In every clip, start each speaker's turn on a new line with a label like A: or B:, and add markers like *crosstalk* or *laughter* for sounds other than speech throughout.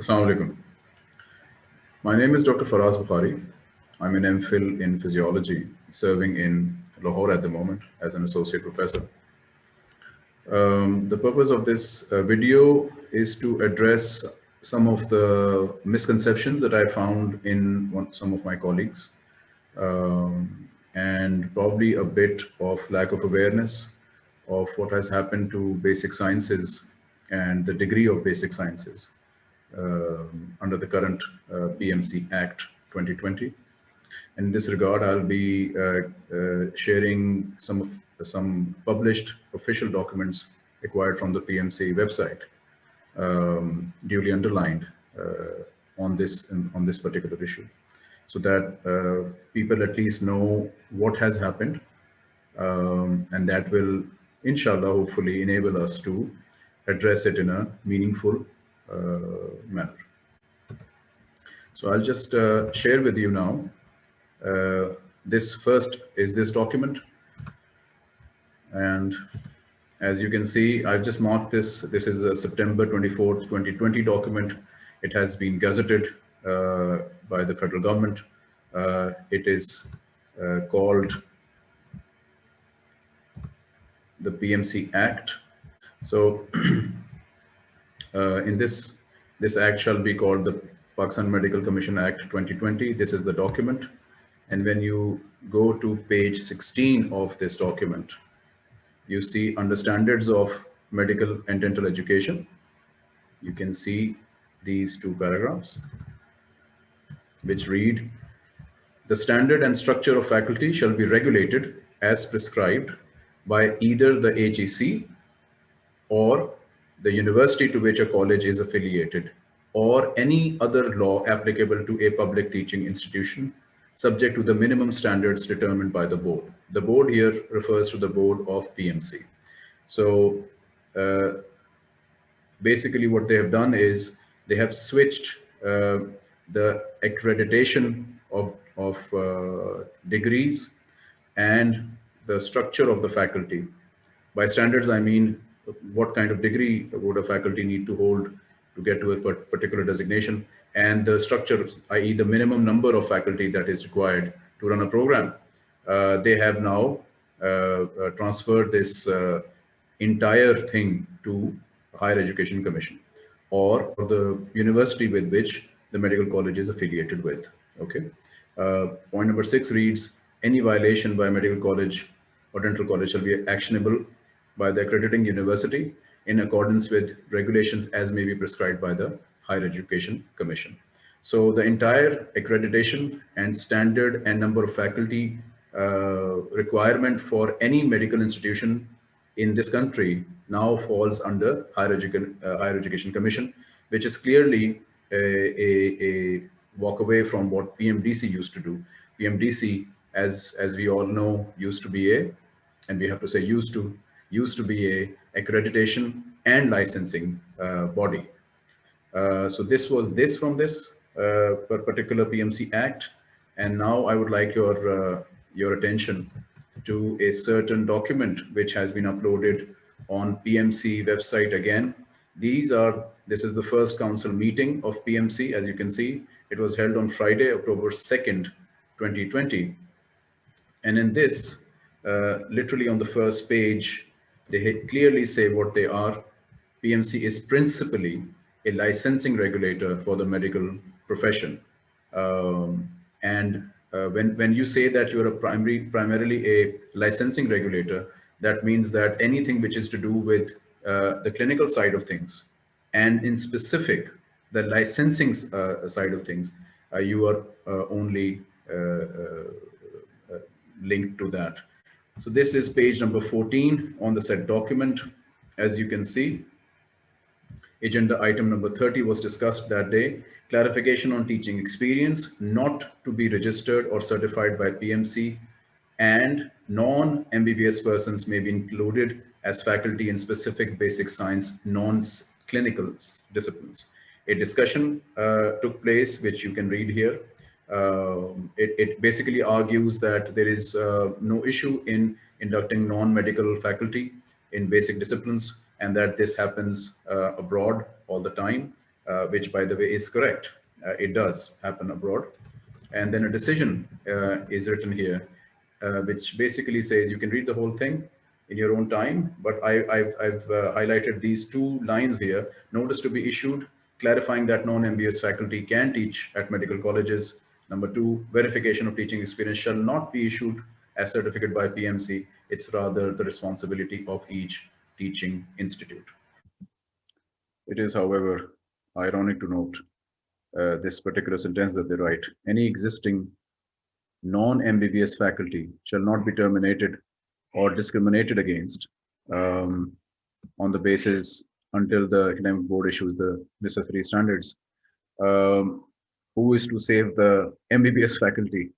A: Assalamu alaikum. My name is Dr. Faraz Bukhari. I'm an MPhil in physiology, serving in Lahore at the moment as an associate professor. Um, the purpose of this uh, video is to address some of the misconceptions that I found in one, some of my colleagues um, and probably a bit of lack of awareness of what has happened to basic sciences and the degree of basic sciences under the current uh, PMC Act 2020. In this regard, I'll be uh, uh, sharing some of some published official documents acquired from the PMC website, um, duly underlined on this on this particular issue, so that uh, people at least know what has happened, um, and that will, inshallah, hopefully enable us to address it in a meaningful manner. So I'll just uh, share with you now. Uh, this first is this document. And as you can see, I've just marked this. This is a September 24th, 2020 document. It has been gazetted uh, by the federal government. Uh, it is uh, called the PMC Act. So *clears throat* Uh, in this, this act shall be called the Pakistan Medical Commission Act 2020. This is the document. And when you go to page 16 of this document, you see under standards of medical and dental education, you can see these two paragraphs, which read, the standard and structure of faculty shall be regulated as prescribed by either the HEC or the university to which a college is affiliated or any other law applicable to a public teaching institution subject to the minimum standards determined by the board. The board here refers to the board of PMC. So uh, basically what they have done is they have switched uh, the accreditation of, of uh, degrees and the structure of the faculty. By standards, I mean what kind of degree would a faculty need to hold to get to a particular designation and the structure, i.e. the minimum number of faculty that is required to run a program. Uh, they have now uh, uh, transferred this uh, entire thing to Higher Education Commission or the university with which the medical college is affiliated with. Okay. Uh, point number six reads, any violation by a medical college or dental college shall be actionable by the accrediting university in accordance with regulations as may be prescribed by the Higher Education Commission. So the entire accreditation and standard and number of faculty uh, requirement for any medical institution in this country now falls under Higher, Edu uh, Higher Education Commission, which is clearly a, a, a walk away from what PMDC used to do. PMDC, as, as we all know, used to be a, and we have to say used to, used to be a accreditation and licensing uh, body. Uh, so this was this from this uh, particular PMC Act. And now I would like your, your attention to a certain document which has been uploaded on PMC website again. These are, this is the first council meeting of PMC. As you can see, it was held on Friday, October 2nd, 2020. And in this, uh, literally on the first page, they clearly say what they are. PMC is principally a licensing regulator for the medical profession. Um, and uh, when, when you say that you're a primary, primarily a licensing regulator, that means that anything which is to do with uh, the clinical side of things, and in specific, the licensing uh, side of things, uh, you are uh, only uh, linked to that. So this is page number 14 on the said document. As you can see, agenda item number 30 was discussed that day. Clarification on teaching experience, not to be registered or certified by PMC and non-MBBS persons may be included as faculty in specific basic science non-clinical disciplines. A discussion uh, took place, which you can read here, um, it, it, basically argues that there is uh, no issue in inducting non-medical faculty in basic disciplines and that this happens uh, abroad all the time. uh, which by the way is correct. Uh, it does happen abroad. And then a decision uh, is written here, uh, which basically says you can read the whole thing in your own time, but I, have highlighted these two lines here, notice to be issued, clarifying that non-MBBS faculty can teach at medical colleges. Number two, verification of teaching experience shall not be issued as certificate by PMC. It's rather the responsibility of each teaching institute. It is, however, ironic to note uh, this particular sentence that they write. Any existing non-MBBS faculty shall not be terminated or discriminated against um, on the basis until the academic board issues the necessary standards. Um, who is to save the MBBS faculty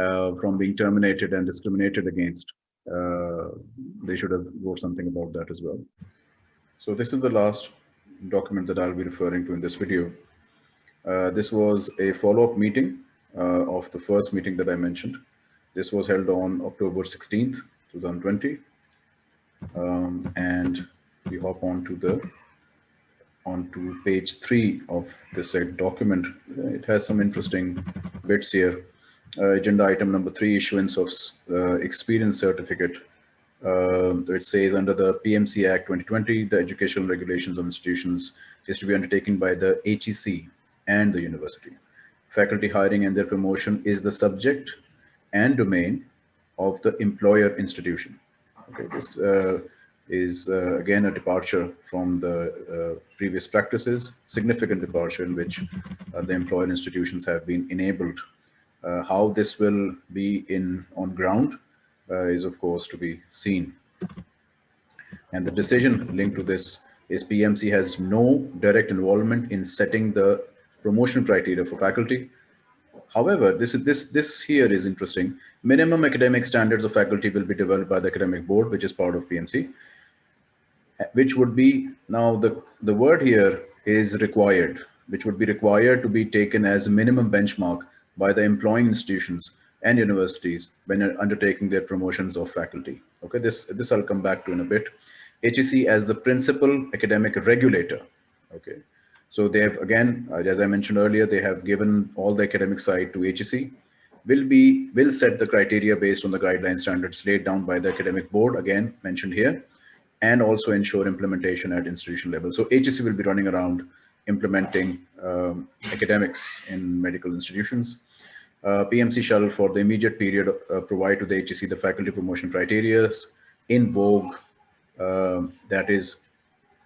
A: uh, from being terminated and discriminated against? Uh, they should have wrote something about that as well. So this is the last document that I'll be referring to in this video. Uh, this was a follow-up meeting uh, of the first meeting that I mentioned. This was held on October 16th, 2020. Um, and we hop on to the onto page three of this uh, document. It has some interesting bits here. Uh, agenda item number three, issuance of uh, experience certificate. Uh, it says under the PMC Act 2020, the educational regulations of institutions is to be undertaken by the HEC and the university. Faculty hiring and their promotion is the subject and domain of the employer institution. Okay, this uh, is uh, again a departure from the uh, previous practices, significant departure in which uh, the employer institutions have been enabled. Uh, how this will be in on ground uh, is of course to be seen. And the decision linked to this is PMC has no direct involvement in setting the promotion criteria for faculty. However, this, this, this here is interesting. Minimum academic standards of faculty will be developed by the academic board, which is part of PMC, which would be, now the, the word here is required, which would be required to be taken as a minimum benchmark by the employing institutions and universities when undertaking their promotions of faculty. Okay, this, this I'll come back to in a bit. HEC as the principal academic regulator. Okay, so they have, again, uh, as I mentioned earlier, they have given all the academic side to HEC, will be, will set the criteria based on the guideline standards laid down by the academic board, again, mentioned here, and also ensure implementation at institutional level. So HEC will be running around implementing um, academics in medical institutions. Uh, PMC shall for the immediate period uh, provide to the HEC the faculty promotion criteria in vogue. Uh, that is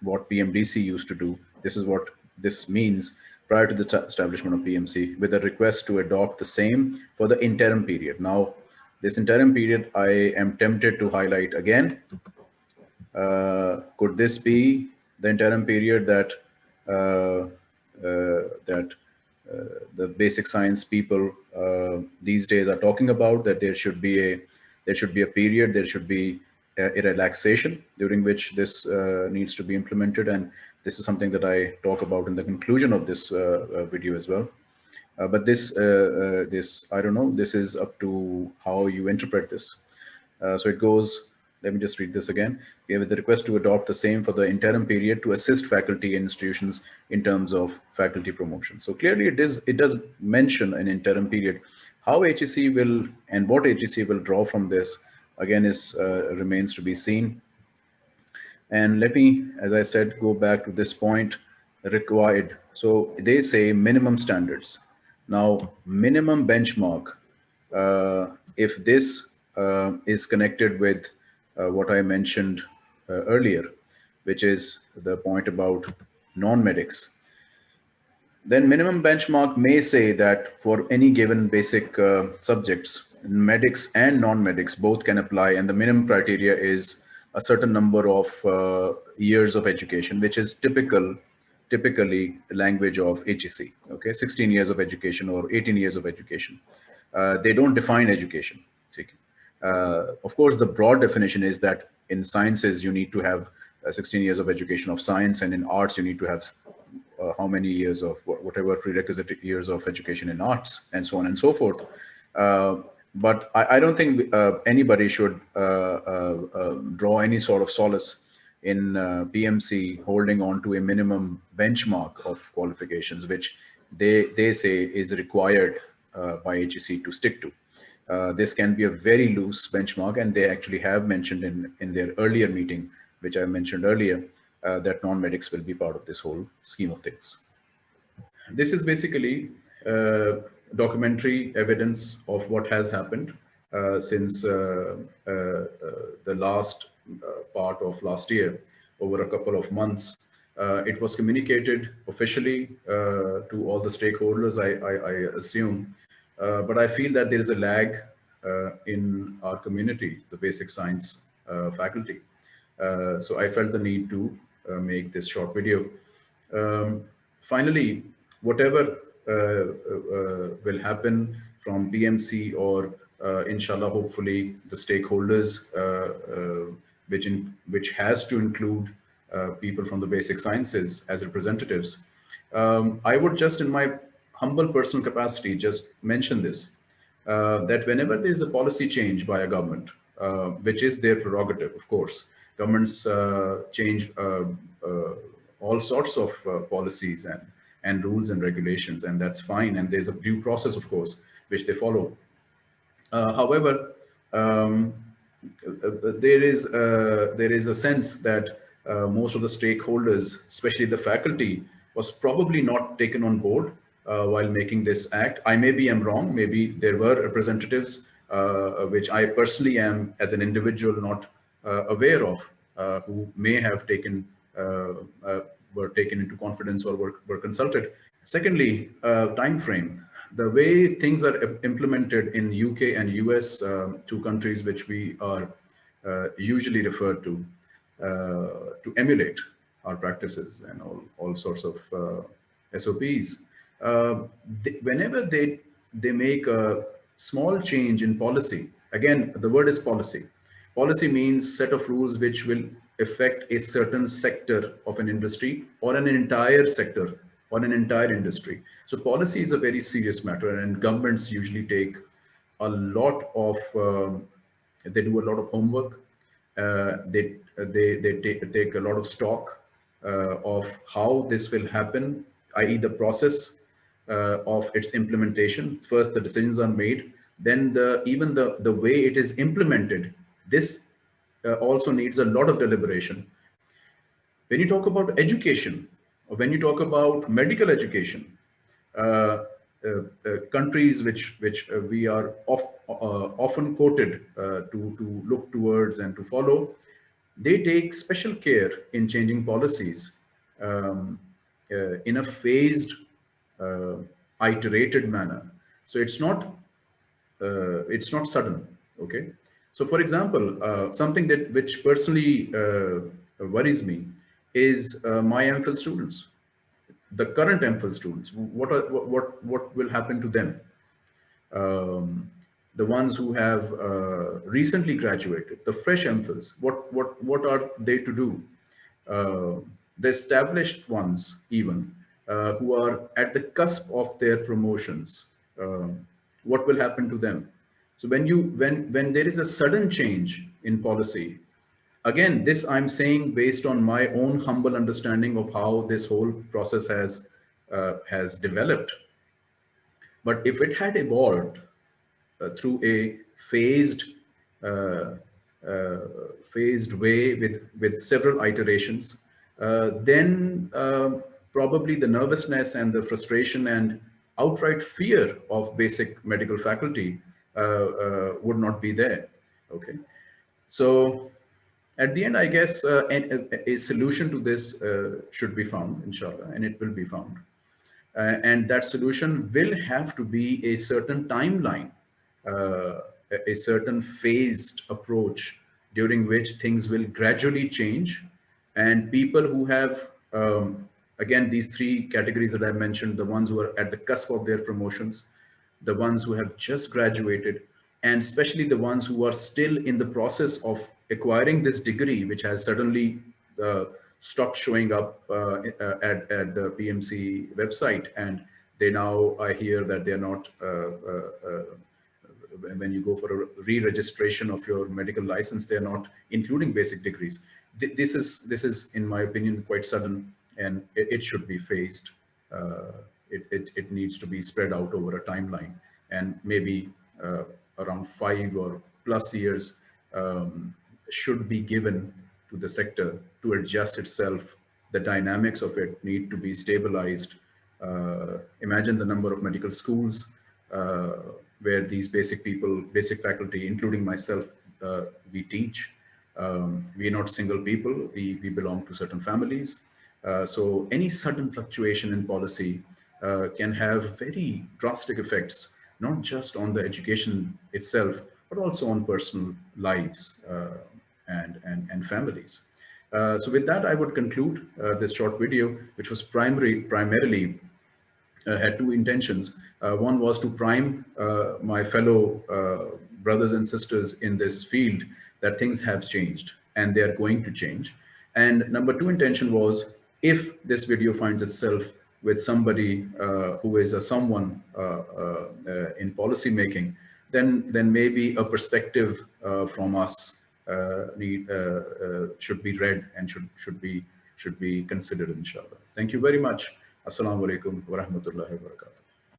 A: what PMDC used to do. This is what this means prior to the establishment of PMC with a request to adopt the same for the interim period. Now, this interim period, I am tempted to highlight again. Uh, could this be the interim period that uh, uh, that the basic science people these days are talking about that there should be a there should be a period there should be a, a relaxation during which this needs to be implemented and this is something that I talk about in the conclusion of this video as well. Uh, but this, uh, uh, this, I don't know, this is up to how you interpret this. so it goes, let me just read this again. We have the request to adopt the same for the interim period to assist faculty and institutions in terms of faculty promotion. So clearly it is it does mention an interim period. How HEC will and what HEC will draw from this again is uh, remains to be seen. And let me, as I said, go back to this point required. So they say minimum standards. Now, minimum benchmark, uh, if this uh, is connected with what I mentioned uh, earlier, which is the point about non-medics. Then minimum benchmark may say that for any given basic uh, subjects, medics and non-medics both can apply and the minimum criteria is a certain number of uh, years of education, which is typical, typically language of HEC, okay, 16 years of education or 18 years of education. Uh, they don't define education. Uh, of course, the broad definition is that in sciences, you need to have uh, 16 years of education of science, and in arts, you need to have uh, how many years of whatever prerequisite years of education in arts, and so on and so forth. Uh, but I, I, don't think uh, anybody should uh, draw any sort of solace in PMC holding on to a minimum benchmark of qualifications, which they, they say is required by HEC to stick to. Uh, this can be a very loose benchmark and they actually have mentioned in, in their earlier meeting, which I mentioned earlier, uh, that non-medics will be part of this whole scheme of things. This is basically uh, documentary evidence of what has happened uh, since uh, uh, the last part of last year over a couple of months. it was communicated officially to all the stakeholders, I, I, I assume, but I feel that there is a lag in our community, the basic science faculty. so I felt the need to make this short video. Um, finally, whatever uh, uh, will happen from PMC or uh, inshallah, hopefully the stakeholders, which, in, which has to include people from the basic sciences as representatives. Um, I would just in my humble personal capacity, just mention this, uh, that whenever there is a policy change by a government, uh, which is their prerogative, of course, governments uh, change all sorts of policies and and rules and regulations, and that's fine. And there's a due process, of course, which they follow. Uh, however, um, there is uh, there is a sense that uh, most of the stakeholders, especially the faculty, was probably not taken on board uh, while making this act. I maybe am wrong. Maybe there were representatives, uh, which I personally am as an individual not uh, aware of, who may have taken were taken into confidence or were, were consulted. Secondly, uh, time frame. The way things are implemented in UK and US, uh, two countries which we are uh, usually referred to, uh, to emulate our practices and all, all sorts of uh, SOPs. Uh, they, whenever they, they make a small change in policy, again, the word is policy. Policy means set of rules which will affect a certain sector of an industry or an entire sector or an entire industry. So policy is a very serious matter and governments usually take a lot of, um, they do a lot of homework. Uh, they, they, they take, take a lot of stock uh, of how this will happen, i.e. the process of its implementation. First, the decisions are made, then the even the, the way it is implemented, this uh, also needs a lot of deliberation. When you talk about education, or when you talk about medical education, uh, uh, uh countries which which uh, we are off, often quoted to to look towards and to follow, they take special care in changing policies um, in a phased, iterated manner. So it's not it's not sudden. Okay, so for example, uh, something that which personally uh, worries me is uh, my MPhil students, the current MPhil students. What are what what will happen to them? Um, the ones who have uh, recently graduated, the fresh MPhils. What what what are they to do? Uh, the established ones, even uh, who are at the cusp of their promotions. Um, what will happen to them? So when you when when there is a sudden change in policy, again, this I'm saying based on my own humble understanding of how this whole process has uh, has developed. But if it had evolved uh, through a phased uh, uh phased way with with several iterations, uh, then uh, probably the nervousness and the frustration and outright fear of basic medical faculty uh, uh, would not be there. Okay, so at the end, I guess uh, a, a, solution to this should be found, inshallah, and it will be found. and that solution will have to be a certain timeline, a certain phased approach during which things will gradually change and people who have um, again these three categories that i mentioned the ones who are at the cusp of their promotions the ones who have just graduated, and especially the ones who are still in the process of acquiring this degree, which has suddenly uh, stopped showing up uh, uh at, at the PMC website. And they now, I hear that they're not, uh, uh, when you go for a re-registration of your medical license, they're not including basic degrees. th this is, this is, in my opinion, quite sudden and it, it should be phased. Uh, it, it, it needs to be spread out over a timeline and maybe uh, around five or plus years um, should be given to the sector to adjust itself. The dynamics of it need to be stabilized. Uh, imagine the number of medical schools uh, where these basic people, basic faculty, including myself, uh, we teach. Um, we are not single people, we, we belong to certain families. Uh, so any sudden fluctuation in policy uh, can have very drastic effects, not just on the education itself, but also on personal lives uh, and, and, and families. Uh, so with that, I would conclude uh, this short video, which was primary, primarily uh, had two intentions. one was to prime my fellow brothers and sisters in this field that things have changed and they are going to change. And number two intention was if this video finds itself with somebody uh, who is a someone uh, uh, in policy making, then then maybe a perspective from us need, should be read and should should be should be considered, inshallah. Thank you very much. Assalamu alaikum wa.